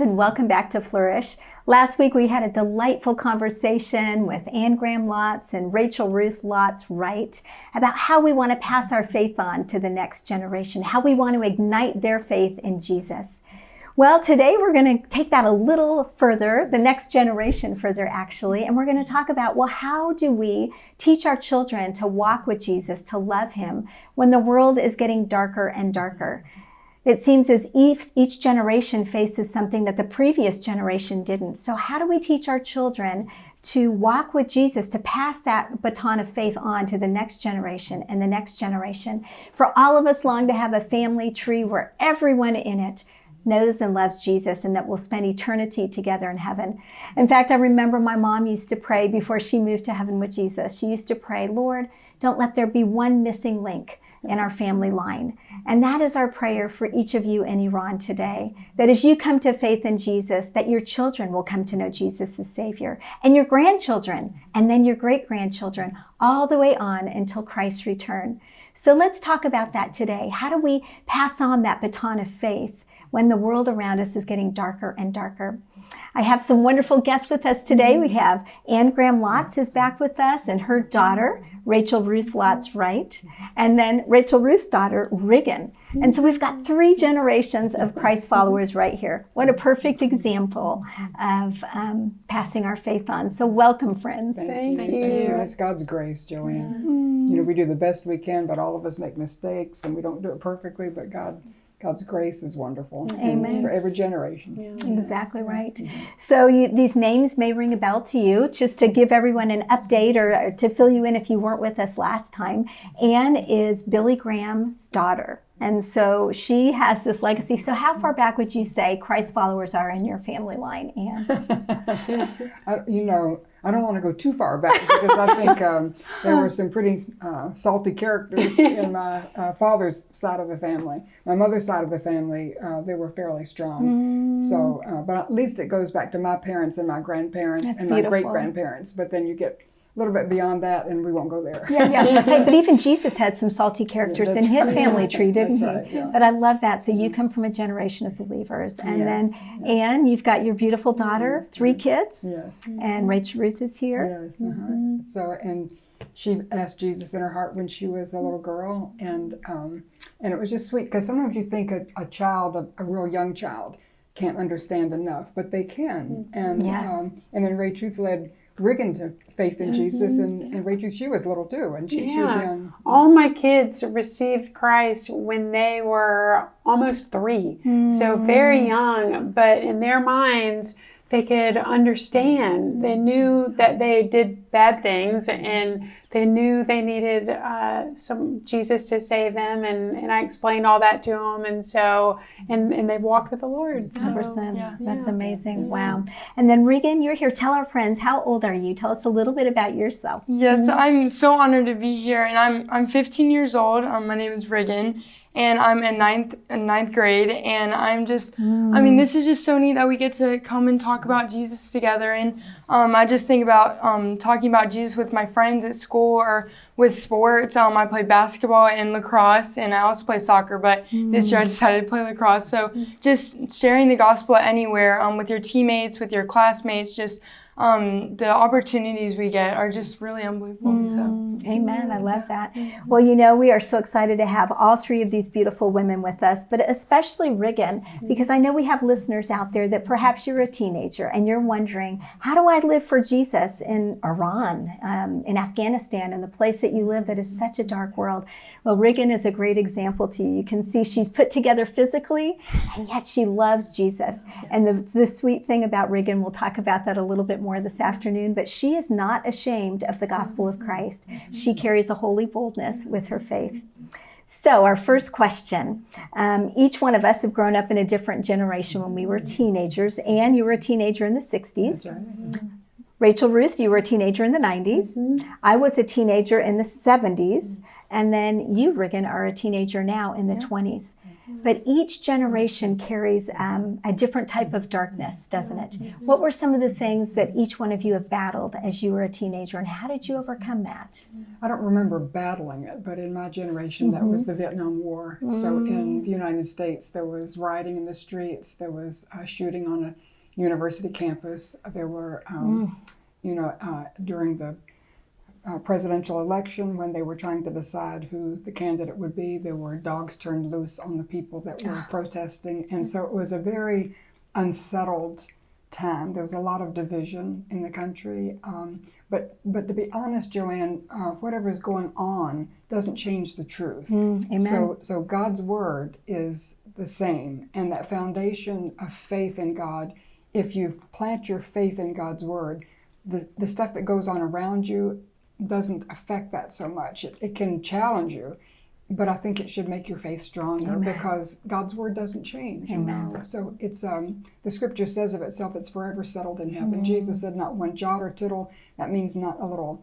friends, and welcome back to Flourish. Last week we had a delightful conversation with Anne Graham Lotz and Rachel Ruth Lotz Wright about how we want to pass our faith on to the next generation, how we want to ignite their faith in Jesus. Well, today we're going to take that a little further, the next generation further actually, and we're going to talk about, well, how do we teach our children to walk with Jesus, to love him when the world is getting darker and darker? It seems as if each generation faces something that the previous generation didn't. So how do we teach our children to walk with Jesus, to pass that baton of faith on to the next generation and the next generation? For all of us long to have a family tree where everyone in it knows and loves Jesus and that we'll spend eternity together in heaven. In fact, I remember my mom used to pray before she moved to heaven with Jesus. She used to pray, Lord, don't let there be one missing link in our family line. And that is our prayer for each of you in Iran today, that as you come to faith in Jesus, that your children will come to know Jesus as Savior, and your grandchildren, and then your great-grandchildren, all the way on until Christ's return. So let's talk about that today. How do we pass on that baton of faith when the world around us is getting darker and darker? I have some wonderful guests with us today. We have Anne Graham Lotz is back with us and her daughter, Rachel Ruth Lotz Wright, and then Rachel Ruth's daughter, Riggin. And so we've got three generations of Christ followers right here. What a perfect example of um, passing our faith on. So welcome, friends. Thank, Thank you. you. It's God's grace, Joanne. Mm. You know, we do the best we can, but all of us make mistakes and we don't do it perfectly, but God God's grace is wonderful. Amen. For every generation. Yeah. Exactly right. Mm -hmm. So you, these names may ring a bell to you. Just to give everyone an update or, or to fill you in if you weren't with us last time, Anne is Billy Graham's daughter. And so she has this legacy. So how far back would you say Christ followers are in your family line, Anne? you know, I don't want to go too far back because I think um, there were some pretty uh, salty characters in my uh, father's side of the family. My mother's side of the family, uh, they were fairly strong. Mm. So, uh, but at least it goes back to my parents and my grandparents That's and beautiful. my great grandparents. But then you get little bit beyond that, and we won't go there. Yeah, yeah. but even Jesus had some salty characters in his right. family tree, didn't he? Right, yeah. But I love that. So you come from a generation of believers, and yes. then Anne, you've got your beautiful daughter, three kids. Yes. And Rachel Ruth is here. Yes. Uh -huh. mm -hmm. So and she asked Jesus in her heart when she was a little girl, and um, and it was just sweet because sometimes you think a, a child, a, a, real young child, can't understand enough, but they can. Mm-hmm. And yes. um, and then Rachel Ruth led Riggin to faith in mm -hmm. Jesus, and, and Rachel, she was little too, and she, yeah. she was young. All my kids received Christ when they were almost three, mm. so very young, but in their minds, they could understand. They knew that they did bad things and they knew they needed uh, some Jesus to save them. And, and I explained all that to them. And so, and, and they walked with the Lord. So, yeah. That's yeah. amazing. Yeah. Wow. And then Riggin, you're here. Tell our friends, how old are you? Tell us a little bit about yourself. Yes, I'm so honored to be here. And I'm, I'm 15 years old. Um, my name is Riggin and I'm in ninth in ninth grade and I'm just mm. I mean this is just so neat that we get to come and talk about Jesus together and um, I just think about um, talking about Jesus with my friends at school or with sports um, I play basketball and lacrosse and I also play soccer but mm. this year I decided to play lacrosse so just sharing the gospel anywhere um, with your teammates with your classmates just um, the opportunities we get are just really unbelievable. Mm, so. Amen. I love that. Well, you know, we are so excited to have all three of these beautiful women with us, but especially Riggin, because I know we have listeners out there that perhaps you're a teenager and you're wondering, how do I live for Jesus in Iran, um, in Afghanistan, in the place that you live that is such a dark world? Well, Riggin is a great example to you. You can see she's put together physically, and yet she loves Jesus. Yes. And the, the sweet thing about Riggin, we'll talk about that a little bit more more this afternoon, but she is not ashamed of the gospel of Christ. She carries a holy boldness with her faith. So our first question, um, each one of us have grown up in a different generation when we were teenagers. Anne, you were a teenager in the 60s. Rachel Ruth, you were a teenager in the 90s. Mm -hmm. I was a teenager in the 70s. And then you, Riggin, are a teenager now in the 20s. But each generation carries um, a different type of darkness, doesn't it? What were some of the things that each one of you have battled as you were a teenager, and how did you overcome that? I don't remember battling it, but in my generation, that was the Vietnam War. So in the United States, there was rioting in the streets, there was uh, shooting on a university campus, there were, um, you know, uh, during the uh, presidential election when they were trying to decide who the candidate would be, there were dogs turned loose on the people that were protesting. And so it was a very unsettled time. There was a lot of division in the country. Um, but, but to be honest, Joanne, uh, whatever is going on doesn't change the truth. Amen. So, so God's word is the same, and that foundation of faith in God. If you plant your faith in God's word, the, the stuff that goes on around you doesn't affect that so much. It, it can challenge you, but I think it should make your faith stronger because God's word doesn't change. you know. So it's um, the scripture says of itself, it's forever settled in heaven. Jesus said, "Not one jot or tittle." That means not a little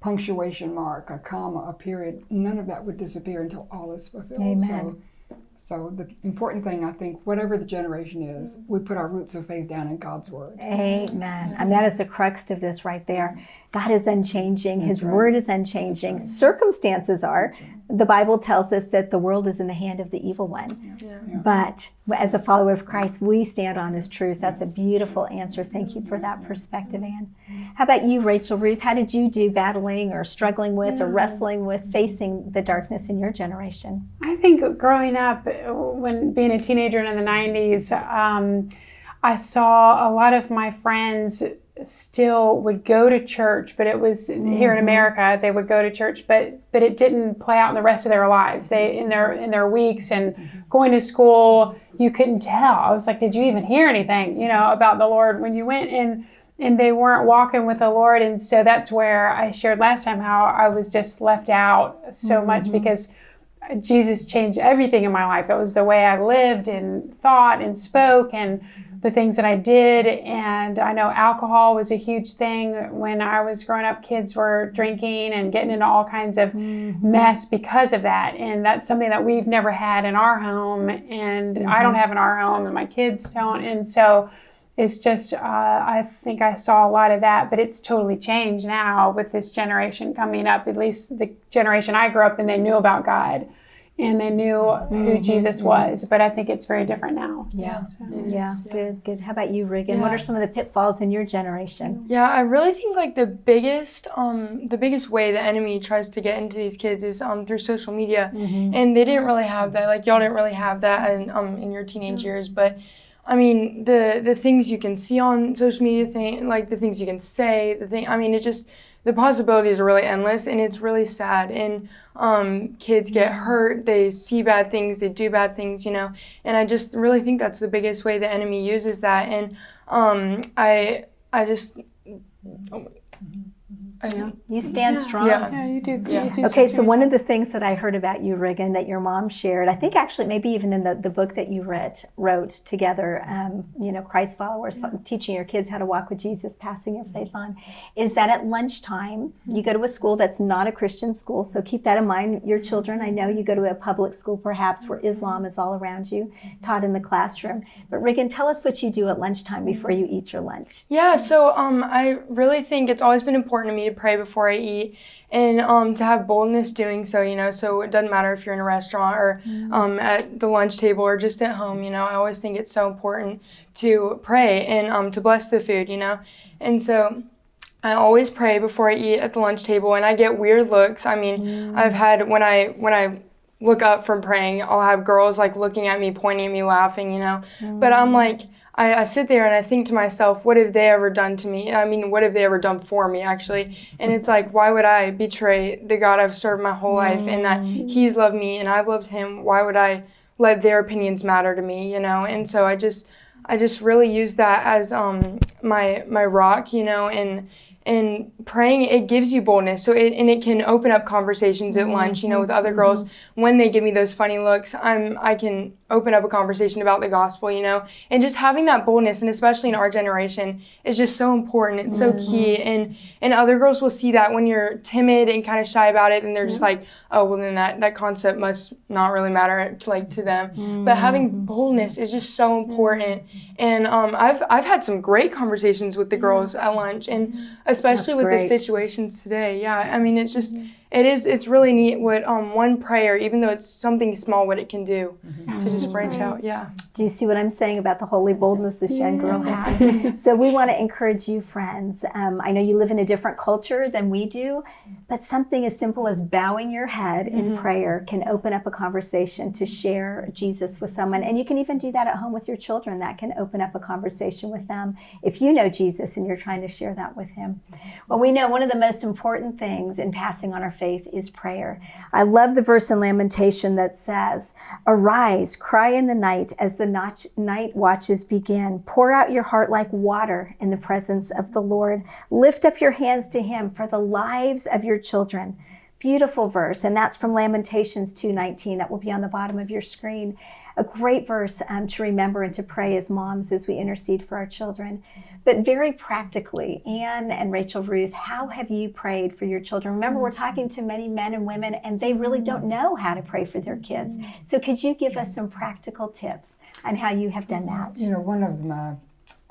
punctuation mark, a comma, a period. None of that would disappear until all is fulfilled. Amen. So, so the important thing, I think, whatever the generation is, mm-hmm. we put our roots of faith down in God's word. Amen. And that is the crux of this right there. God is unchanging. His right. word is unchanging. Circumstances are. The Bible tells us that the world is in the hand of the evil one. Yeah. But as a follower of Christ, we stand on his truth. That's a beautiful answer. Thank you for that perspective, Anne. How about you, Rachel Ruth? How did you do battling or struggling with or wrestling with facing the darkness in your generation? I think growing up, when being a teenager in the 90s, um, I saw a lot of my friends still would go to church, but it was here in mm-hmm. America, they would go to church, but but it didn't play out in the rest of their lives. They in their in their weeks and mm-hmm. going to school, you couldn't tell. I was like, did you even hear anything, you know, about the Lord when you went and and they weren't walking with the Lord. And so that's where I shared last time how I was just left out so much mm-hmm. because Jesus changed everything in my life. It was the way I lived and thought and spoke and the things that I did. And I know alcohol was a huge thing when I was growing up. Kids were drinking and getting into all kinds of mm-hmm. mess because of that. And that's something that we've never had in our home. And I don't mm-hmm. have in our home, and my kids don't. And so it's just, uh, I think I saw a lot of that, but it's totally changed now with this generation coming up. At least the generation I grew up in, they knew about God and they knew who Jesus was. But I think it's very different now. Yeah. So- Yeah, good, good. How about you, Riggin? What are some of the pitfalls in your generation? Yeah, I really think like the biggest um the biggest way the enemy tries to get into these kids is um through social media. And they didn't really have that. Like y'all didn't really have that in um in your teenage years, but I mean, the the things you can see on social media thing like the things you can say, the thing I mean, it just the possibilities are really endless and it's really sad and um, kids get hurt they see bad things they do bad things you know and i just really think that's the biggest way the enemy uses that and um, i i just I, You stand strong. Yeah. Yeah, you do. Yeah. You do Okay, so one of the things that I heard about you, Riggin, that your mom shared, I think actually maybe even in the, the book that you read, wrote together, um, you know, Christ followers, teaching your kids how to walk with Jesus, passing your faith on, is that at lunchtime, you go to a school that's not a Christian school, so keep that in mind. Your children, I know you go to a public school perhaps where Islam is all around you, taught in the classroom. But Riggin, tell us what you do at lunchtime before you eat your lunch. Yeah, so um, I really think it's always been important to me to pray before I eat and um, to have boldness doing so, you know. So it doesn't matter if you're in a restaurant or um, at the lunch table or just at home, you know. I always think it's so important to pray and um, to bless the food, you know. And so I always pray before I eat at the lunch table, and I get weird looks. I mean, I've had when I when I look up from praying, I'll have girls like looking at me, pointing at me, laughing, you know. But I'm like, I, I sit there and I think to myself, what have they ever done to me? I mean, what have they ever done for me, actually? And it's like, why would I betray the God I've served my whole life and that He's loved me and I've loved Him? Why would I let their opinions matter to me, you know? And so I just, I just really use that as um, my my rock, you know, and and praying it gives you boldness. So it and it can open up conversations at lunch you know with other girls. Mm-hmm. When they give me those funny looks i'm i can open up a conversation about the gospel you know? And just having that boldness and especially in our generation is just so important. It's so mm-hmm. key. And and other girls will see that when you're timid and kind of shy about it and they're just mm-hmm. like oh well then that that concept must not really matter to like to them. But having boldness is just so important. And um, i've i've had some great conversations with the girls at lunch and especially That's with great. the situations today yeah i mean it's just mm-hmm. It is it's really neat what um, one prayer even though it's something small what it can do to just branch out yeah Do you see what I'm saying about the holy boldness this young girl has? so we want to encourage you, friends. Um, I know you live in a different culture than we do, but something as simple as bowing your head in prayer can open up a conversation to share Jesus with someone. And you can even do that at home with your children. That can open up a conversation with them if you know Jesus and you're trying to share that with him. Well, we know one of the most important things in passing on our faith is prayer. I love the verse in Lamentation that says, Arise, cry in the night as the notch, night watches begin. Pour out your heart like water in the presence of the Lord. Lift up your hands to him for the lives of your children. Beautiful verse, and that's from Lamentations 2:19. That will be on the bottom of your screen. A great verse um, to remember and to pray as moms as we intercede for our children. But very practically, Anne and Rachel Ruth, how have you prayed for your children? Remember, we're mm-hmm. talking to many men and women, and they really mm-hmm. don't know how to pray for their kids. Mm-hmm. So, could you give us some practical tips on how you have done that? You know, one of my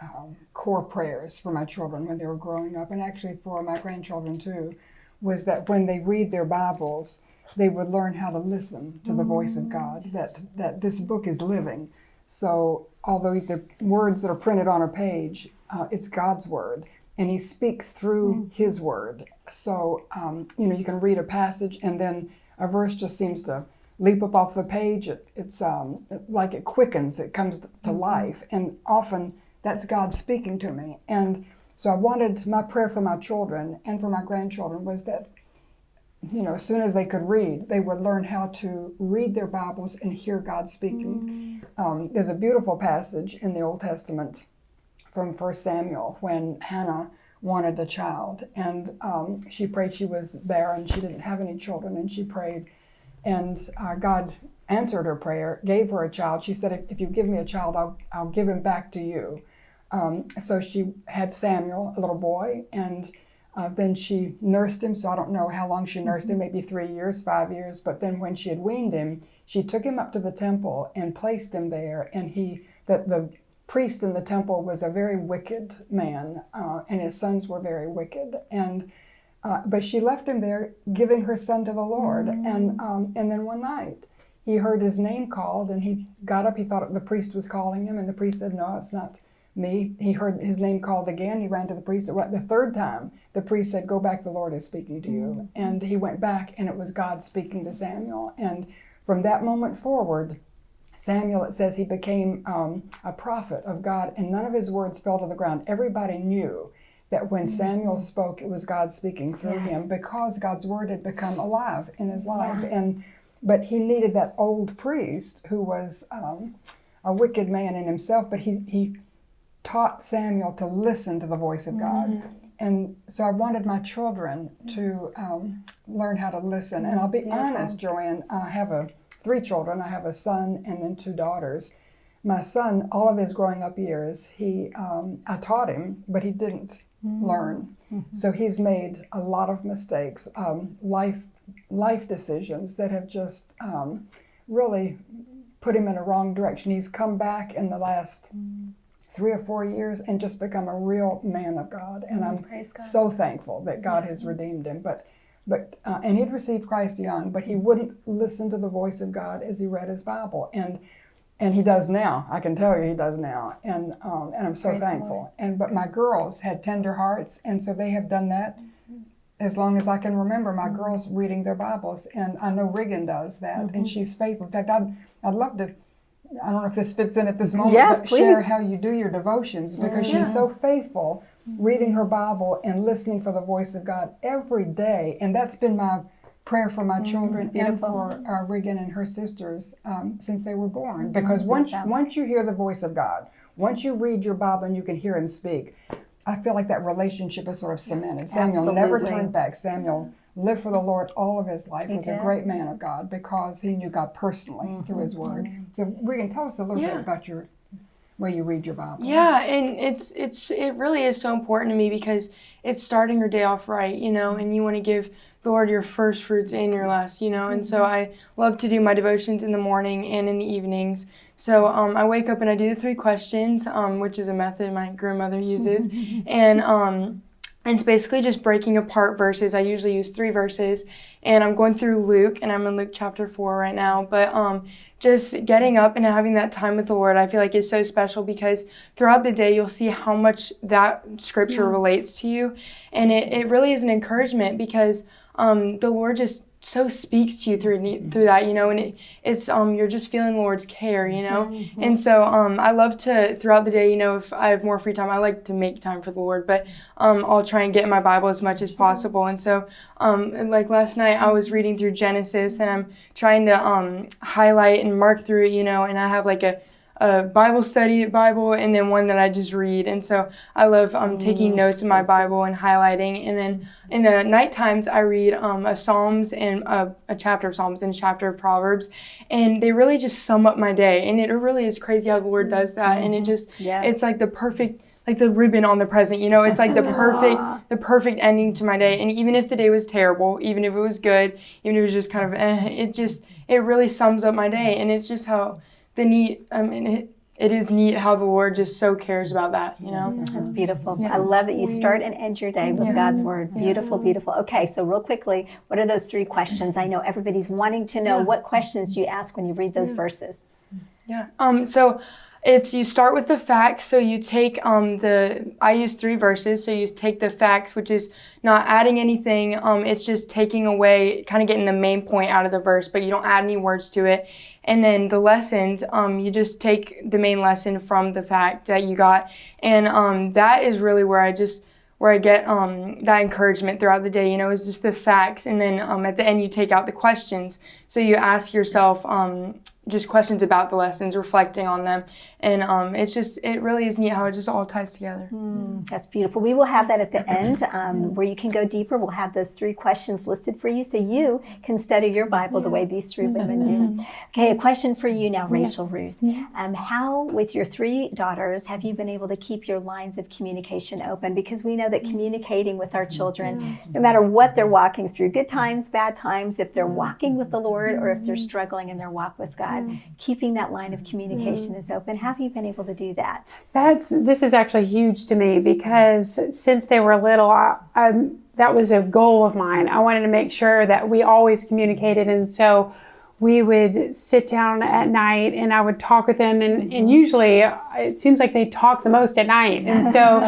um, core prayers for my children when they were growing up, and actually for my grandchildren too, was that when they read their Bibles, they would learn how to listen to the voice of mm. God. That that this book is living. So although the words that are printed on a page, uh, it's God's word, and He speaks through His word. So um, you know, you can read a passage, and then a verse just seems to leap up off the page. It, it's um, like it quickens, it comes to life, and often that's God speaking to me. And so I wanted my prayer for my children and for my grandchildren was that, you know, as soon as they could read, they would learn how to read their Bibles and hear God speaking. Um, there's a beautiful passage in the Old Testament from 1 Samuel when Hannah wanted a child and um, she prayed she was barren, she didn't have any children, and she prayed and uh, God answered her prayer, gave her a child. She said, "If- "If you give me a child, I'll, I'll give him back to you." Um, so she had Samuel, a little boy, and uh, then she nursed him. So I don't know how long she nursed him, maybe three years, five years. But then when she had weaned him, she took him up to the temple and placed him there. And he, that the priest in the temple was a very wicked man, uh, and his sons were very wicked. And uh, but she left him there, giving her son to the Lord. And um, and then one night, he heard his name called, and he got up. He thought the priest was calling him, and the priest said, "No, it's not me." He heard his name called again. He ran to the priest. The third time, the priest said, "Go back. The Lord is speaking to you." And he went back, and it was God speaking to Samuel. And from that moment forward, Samuel, it says he became um, a prophet of God, and none of his words fell to the ground. Everybody knew that when Samuel spoke, it was God speaking through Yes. him because God's word had become alive in his life. And but he needed that old priest who was um, a wicked man in himself, but he he taught Samuel to listen to the voice of God. And so I wanted my children to um, learn how to listen. And I'll be honest, Joanne, I have a three children. I have a son and then two daughters. My son, all of his growing up years, he um, I taught him, but he didn't learn. So he's made a lot of mistakes, um, life life decisions that have just um, really put him in a wrong direction. He's come back in the last three or four years and just become a real man of God. And I'm God. so thankful that God has redeemed him. But but uh, and he'd received Christ young, but he wouldn't listen to the voice of God as he read his Bible. And and he does now. I can tell you he does now. And um, and I'm so Praise thankful. And but my girls had tender hearts, and so they have done that as long as I can remember. My girls reading their Bibles, and I know Riggin does that, and she's faithful. In fact, I'd I'd love to. I don't know if this fits in at this moment, Yes, but share please. how you do your devotions because she's so faithful Mm-hmm. reading her Bible and listening for the voice of God every day. And that's been my prayer for my children and for uh, Riggin and her sisters um, since they were born. Because once, once you hear the voice of God, once you read your Bible and you can hear Him speak, I feel like that relationship is sort of cemented. Samuel never turned back. Samuel lived for the Lord all of his life. He was a great man of God because he knew God personally through His Word. So, Riggin, tell us a little Yeah. bit about your way you read your Bible. Yeah, and it's it's it really is so important to me because it's starting your day off right, you know, and you want to give the Lord your first fruits and your last, you know, and so I love to do my devotions in the morning and in the evenings. So um, I wake up and I do the three questions, um, which is a method my grandmother uses, and um, and it's basically just breaking apart verses. I usually use three verses, and I'm going through Luke, and I'm in Luke chapter four right now. But um, just getting up and having that time with the Lord, I feel like is so special because throughout the day you'll see how much that scripture relates to you, and it, it really is an encouragement because um, the Lord just so speaks to you through through that, you know, and it, it's um you're just feeling the Lord's care, you know, and so um I love to throughout the day, you know, if I have more free time, I like to make time for the Lord, but um I'll try and get in my Bible as much as possible, and so um and like last night I was reading through Genesis and I'm trying to um highlight and mark through it, you know, and I have like a a Bible study Bible and then one that I just read. And so I love um, taking notes in my Bible and highlighting. And then in the night times, I read um, a Psalms and a, a chapter of Psalms and a chapter of Proverbs. And they really just sum up my day. And it really is crazy how the Lord does that. And it just, Yeah. it's like the perfect like the ribbon on the present you know it's like the perfect the perfect ending to my day and even if the day was terrible even if it was good even if it was just kind of eh, it just it really sums up my day and it's just how the neat i mean it, it is neat how the lord just so cares about that you know That's beautiful. I love that you start and end your day with Yeah. God's word. Beautiful, beautiful. Okay, so real quickly, what are those three questions? I know everybody's wanting to know what questions do you ask when you read those verses? Yeah. Um. So it's you start with the facts. So you take um the I use three verses. So you take the facts, which is not adding anything. Um. It's just taking away, kind of getting the main point out of the verse, but you don't add any words to it. And then the lessons. Um. You just take the main lesson from the fact that you got, and um. That is really where I just where I get um, that encouragement throughout the day, you know, is just the facts. And then um, at the end, you take out the questions. So you ask yourself um, just questions about the lessons, reflecting on them. And um, it's just, it really is neat how it just all ties together. That's beautiful. We will have that at the end um, where you can go deeper. We'll have those three questions listed for you so you can study your Bible the way these three women do. Okay, a question for you now, Rachel Ruth. Um, how, with your three daughters, have you been able to keep your lines of communication open? Because we know that communicating with our children, no matter what they're walking through, good times, bad times, if they're walking with the Lord or if they're struggling in their walk with God, Mm. keeping that line of communication mm. is open. How have you been able to do that? That's this is actually huge to me because since they were little, I, I, that was a goal of mine. I wanted to make sure that we always communicated, and so we would sit down at night and I would talk with them, and, and mm-hmm. usually uh, it seems like they talk the most at night, and so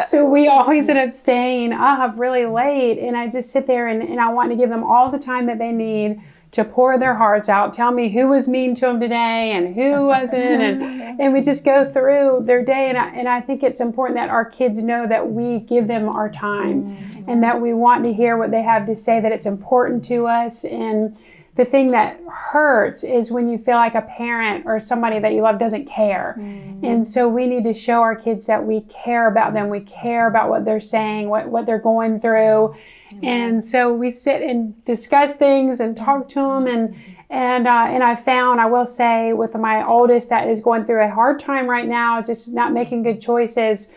so we always end up staying up really late, and I just sit there and, and I want to give them all the time that they need to pour their hearts out, tell me who was mean to them today and who wasn't, and, and we just go through their day. And I, and I think it's important that our kids know that we give them our time mm-hmm. and that we want to hear what they have to say, that it's important to us. And the thing that hurts is when you feel like a parent or somebody that you love doesn't care. And so we need to show our kids that we care about them, we care about what they're saying, what, what they're going through. And so we sit and discuss things and talk to them. And and uh, and I found, I will say, with my oldest that is going through a hard time right now, just not making good choices.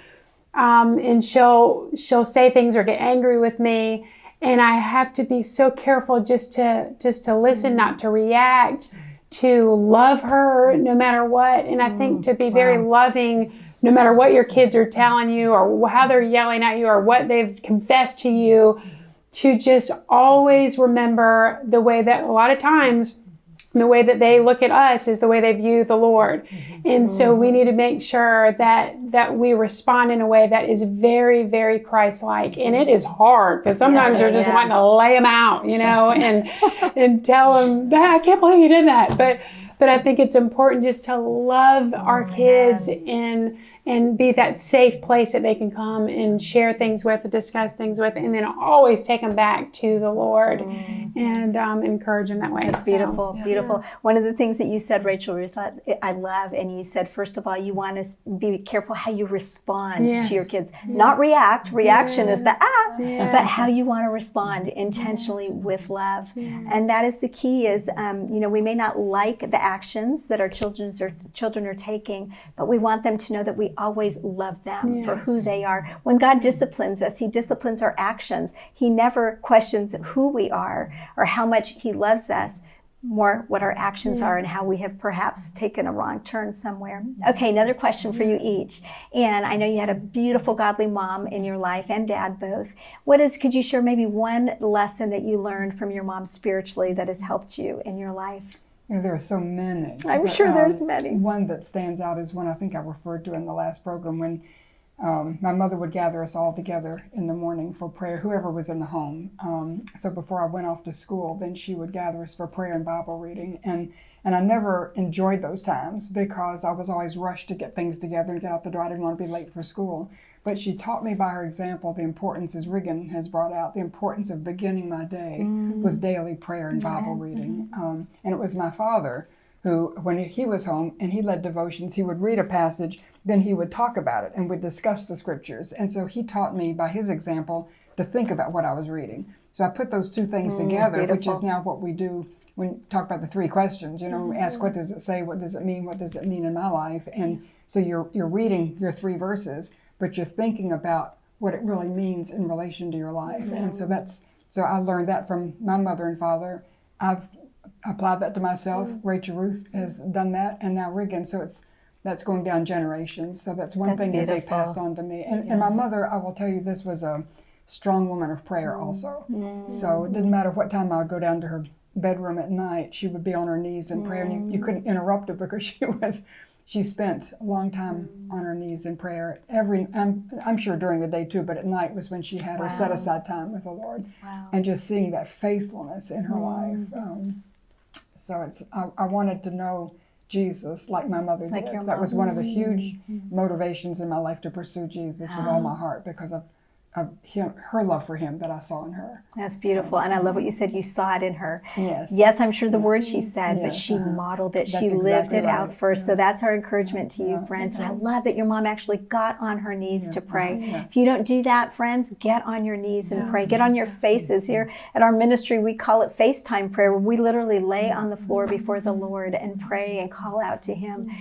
Um, and she'll she'll say things or get angry with me, and I have to be so careful just to just to listen, not mm-hmm. to react, to love her no matter what. And I think mm, to be very loving no matter what your kids are telling you or how they're yelling at you or what they've confessed to you to just always remember the way that a lot of times the way that they look at us is the way they view the Lord. And so we need to make sure that that we respond in a way that is very, very Christ-like. And it is hard because sometimes Yeah, you're just yeah. wanting to lay them out, you know, and and tell them, "Ah, I can't believe you did that. But but I think it's important just to love our kids and and be that safe place that they can come and share things with, discuss things with, and then always take them back to the Lord and um, encourage them that way. That's So, beautiful, beautiful. One of the things that you said, Rachel Ruth, I, I love, and you said, first of all, you want to be careful how you respond Yes. to your kids, not react. Reaction is the ah, Yeah. but how you want to respond intentionally with love, and that is the key. Is um, you know we may not like the actions that our children are children are taking, but we want them to know that we always love them for who they are. When God disciplines us, He disciplines our actions. He never questions who we are or how much He loves us more what our actions are and how we have perhaps taken a wrong turn somewhere. Okay, another question for you each. And I know you had a beautiful godly mom in your life and dad both. What is could you share maybe one lesson that you learned from your mom spiritually that has helped you in your life? You know, there are so many. I'm but, sure there's um, many. One that stands out is one I think I referred to in the last program when um, my mother would gather us all together in the morning for prayer, whoever was in the home. Um, so before I went off to school, then she would gather us for prayer and Bible reading. And and I never enjoyed those times because I was always rushed to get things together and get out the door. I didn't want to be late for school. But she taught me by her example the importance, as Riggin has brought out, the importance of beginning my day mm. with daily prayer and Bible reading. Mm-hmm. Um, and it was my father who, when he was home and he led devotions, he would read a passage, then he would talk about it and would discuss the scriptures. And so he taught me by his example to think about what I was reading. So I put those two things mm, together, which is now what we do when we talk about the three questions. You know, we ask what does it say, what does it mean, what does it mean in my life, and so you're you're reading your three verses, but you're thinking about what it really means in relation to your life, and so that's so I learned that from my mother and father. I've applied that to myself. Mm-hmm. Rachel Ruth has done that, and now Riggin. So it's that's going down generations. So that's one That's thing that they passed on to me. And, and my mother, I will tell you, this was a strong woman of prayer mm-hmm. also. Mm-hmm. So it didn't matter what time I would go down to her bedroom at night, she would be on her knees in prayer, and you, you couldn't interrupt her because she was. She spent a long time mm. on her knees in prayer. Every, I'm, I'm sure during the day too, but at night was when she had her set aside time with the Lord, Wow. and just seeing that faithfulness in her life. Mm. Um, so it's I, I wanted to know Jesus like my mother Like did. That was one of the huge mm. motivations in my life to pursue Jesus with all my heart because of, of him, her love for him that I saw in her. That's beautiful. And I love what you said. You saw it in her. Yes. Yes, I'm sure the words she said, but she uh-huh. modeled it. she That's lived exactly it out right. first. So that's our encouragement to you, Yeah. friends. And I love that your mom actually got on her knees to pray. Yeah. If you don't do that, friends, get on your knees and pray. Get on your faces. Here at our ministry, we call it FaceTime prayer, where we literally lay on the floor before the Lord and pray and call out to Him.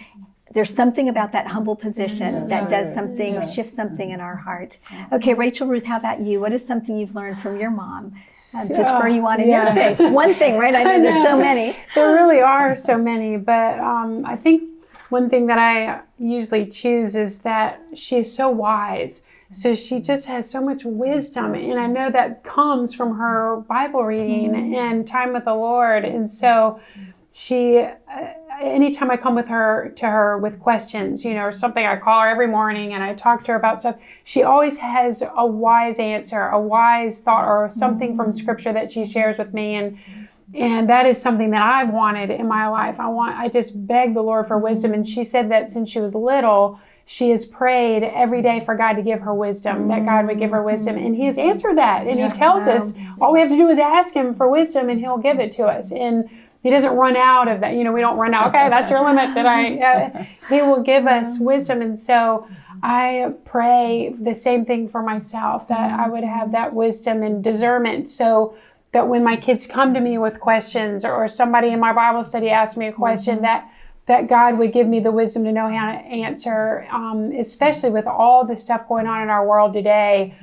There's something about that humble position that does something, Yes. shifts something in our heart. Okay, Rachel Ruth, how about you? What is something you've learned from your mom? Uh, just for you on in your yeah. faith. One thing, right? I know there's so many. there really are so many, but um, I think one thing that I usually choose is that she is so wise. So she just has so much wisdom, and I know that comes from her Bible reading and time with the Lord. And so she, uh, anytime I come with her to her with questions, you know, or something, I call her every morning and I talk to her about stuff. She always has a wise answer, a wise thought, or something from mm-hmm. Scripture that she shares with me, and and that is something that I've wanted in my life. I want I just beg the Lord for wisdom mm-hmm. and she said that since she was little she has prayed every day for God to give her wisdom, that God would give her wisdom. And He has mm-hmm. answered that. And He tells us all we have to do is ask Him for wisdom and He'll give it to us. And He doesn't run out of that. You know, we don't run out, okay, that's your limit today. Uh, he will give us wisdom. And so I pray the same thing for myself that I would have that wisdom and discernment. So that when my kids come to me with questions or somebody in my Bible study asks me a question that that God would give me the wisdom to know how to answer, um, especially with all the stuff going on in our world today.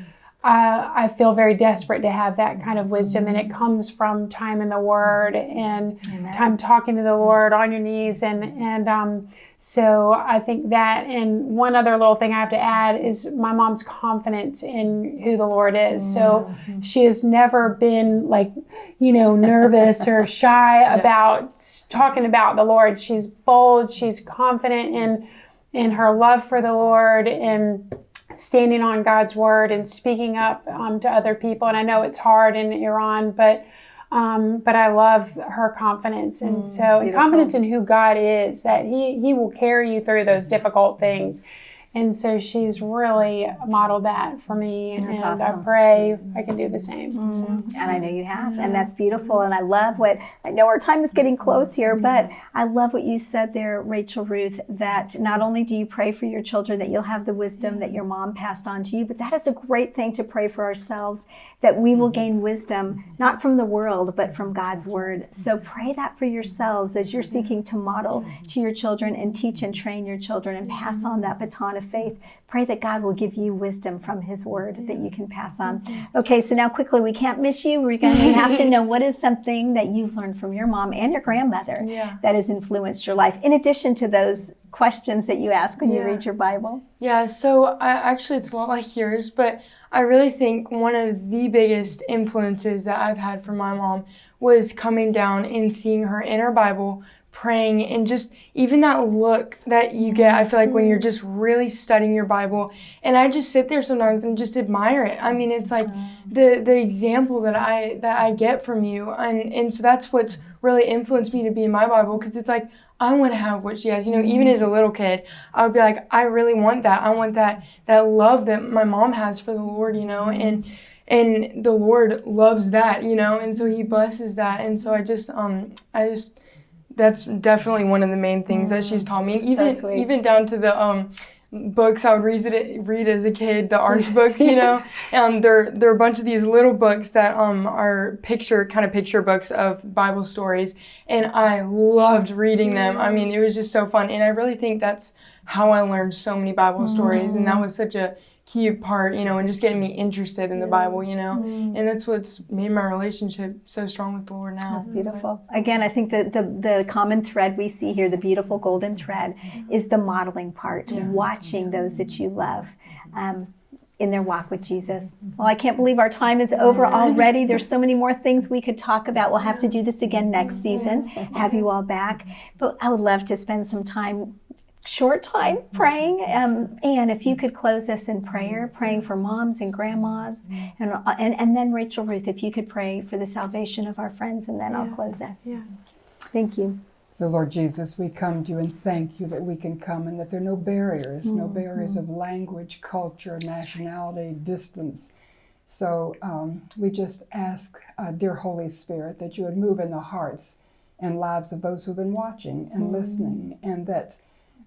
Uh, I feel very desperate to have that kind of wisdom, and it comes from time in the Word and time talking to the Lord on your knees, and and um, so I think that. And one other little thing I have to add is my mom's confidence in who the Lord is. So she has never been like, you know, nervous or shy about talking about the Lord. She's bold. She's confident in in her love for the Lord and standing on God's word and speaking up um, to other people. And I know it's hard in Iran, but um, but I love her confidence, and so and confidence in who God is that He He will carry you through those difficult things. And so she's really modeled that for me. That's and awesome. I pray I can do the same. So. Mm-hmm. And I know you have, and that's beautiful. And I love what I know our time is getting close here, mm-hmm. but I love what you said there, Rachel Ruth, that not only do you pray for your children that you'll have the wisdom that your mom passed on to you, but that is a great thing to pray for ourselves that we will mm-hmm. gain wisdom, not from the world, but from God's word. So pray that for yourselves as you're seeking to model to your children and teach and train your children and pass on that baton of faith. Pray that God will give you wisdom from His Word that you can pass on. Okay, so now quickly, we can't miss you. We're going to have to know what is something that you've learned from your mom and your grandmother Yeah. that has influenced your life, in addition to those questions that you ask when you read your Bible. Yeah, so I, actually, it's a lot like yours, but I really think one of the biggest influences that I've had from my mom was coming down and seeing her in her Bible, praying, and just even that look that you get. I feel like when you're mm-hmm. just really studying your Bible, and I just sit there sometimes and just admire it. I mean, it's like mm-hmm. the the example that I that I get from you, and and so that's what's mm-hmm. really influenced me to be in my Bible because it's like I want to have what she has. You know, even as a little kid, I would be like, I really want that. I want that that love that my mom has for the Lord. You know, and and the Lord loves that. You know, and so He blesses that. And so I just um I just that's definitely one of the main things that she's taught me. Even sweet. even down to the um books I would read it read as a kid, the arch books, you know. Um they're they're a bunch of these little books that um are picture kind of picture books of Bible stories and I loved reading them. I mean, it was just so fun and I really think that's how I learned so many Bible stories and that was such a key part, you know, and just getting me interested in the Bible, you know. And that's what's made my relationship so strong with the Lord now. That's beautiful. Again, I think that the, the common thread we see here, the beautiful golden thread, is the modeling part, watching those that you love. Um, in their walk with Jesus. Well, I can't believe our time is over already. There's so many more things we could talk about. We'll have to do this again next season, have you all back. But I would love to spend some time, short time, mm-hmm. praying. Um, and if you mm-hmm. could close us in prayer, praying for moms and grandmas. Mm-hmm. And, uh, and, and then, Rachel Ruth, if you could pray for the salvation of our friends, and then I'll close us. Yeah. Thank you. So, Lord Jesus, we come to you and thank you that we can come and that there are no barriers, no barriers of language, culture, nationality, distance. So, um, we just ask, uh, dear Holy Spirit, that you would move in the hearts and lives of those who've been watching and listening, and that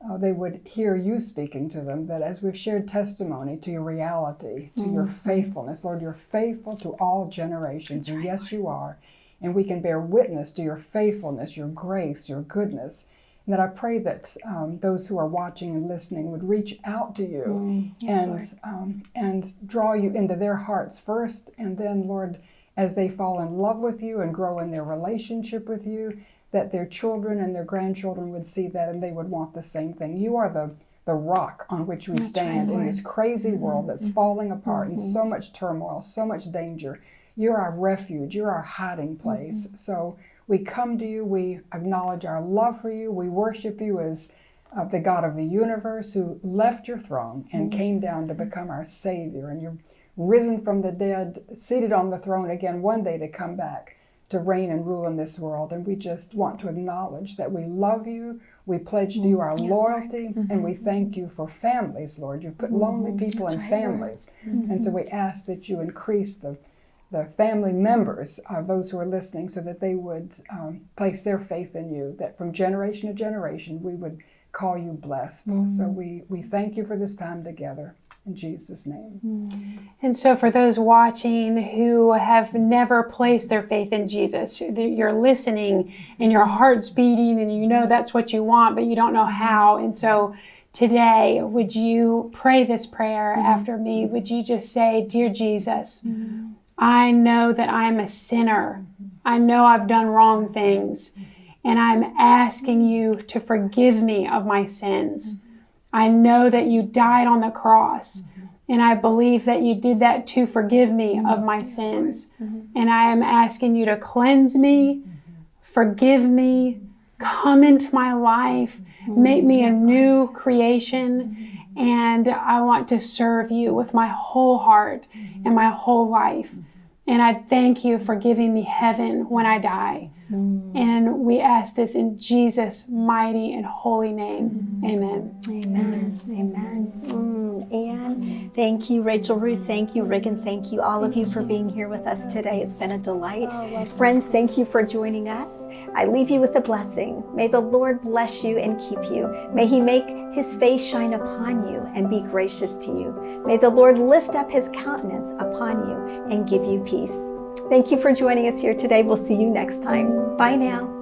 uh, they would hear you speaking to them. That as we've shared testimony to your reality, to your faithfulness, Lord, you're faithful to all generations, and yes, you are and we can bear witness to your faithfulness, your grace, your goodness. And that I pray that um, those who are watching and listening would reach out to you and um, and draw you into their hearts first, and then, Lord, as they fall in love with you and grow in their relationship with you, that their children and their grandchildren would see that and they would want the same thing. You are the the rock on which we stand in this crazy mm-hmm, world that's mm-hmm, falling apart and mm-hmm. so much turmoil, so much danger. You're our refuge, you're our hiding place. So we come to you, we acknowledge our love for you, we worship you as uh, the God of the universe who left your throne and came down to become our Savior. And you're risen from the dead, seated on the throne again one day to come back to reign and rule in this world. And we just want to acknowledge that we love you. We pledge to you our loyalty and we thank you for families, Lord. You've put lonely people in families. And so we ask that you increase the the family members of those who are listening so that they would um, place their faith in you, that from generation to generation we would call you blessed. So we, we thank you for this time together. In Jesus' name. And so, for those watching who have never placed their faith in Jesus, you're listening and your heart's beating and you know that's what you want, but you don't know how. And so, today, would you pray this prayer mm-hmm. after me? Would you just say, Dear Jesus, I know that I'm a sinner. Mm-hmm. I know I've done wrong things. And I'm asking you to forgive me of my sins. Mm-hmm. I know that you died on the cross. Mm-hmm. And I believe that you did that to forgive me mm-hmm. of my sins. Mm-hmm. And I am asking you to cleanse me, forgive me, come into my life, make me a new creation. And I want to serve you with my whole heart and my whole life. And I thank you for giving me heaven when I die. And we ask this in Jesus' mighty and holy name. Amen. Amen. Amen. Mm, Anne, thank you. Rachel Ruth, thank you. Riggin, thank you. All of you for being here with us today. It's been a delight. Friends, thank you for joining us. I leave you with a blessing. May the Lord bless you and keep you. May he make his face shine upon you and be gracious to you. May the Lord lift up his countenance upon you and give you peace. Thank you for joining us here today. We'll see you next time. Bye now.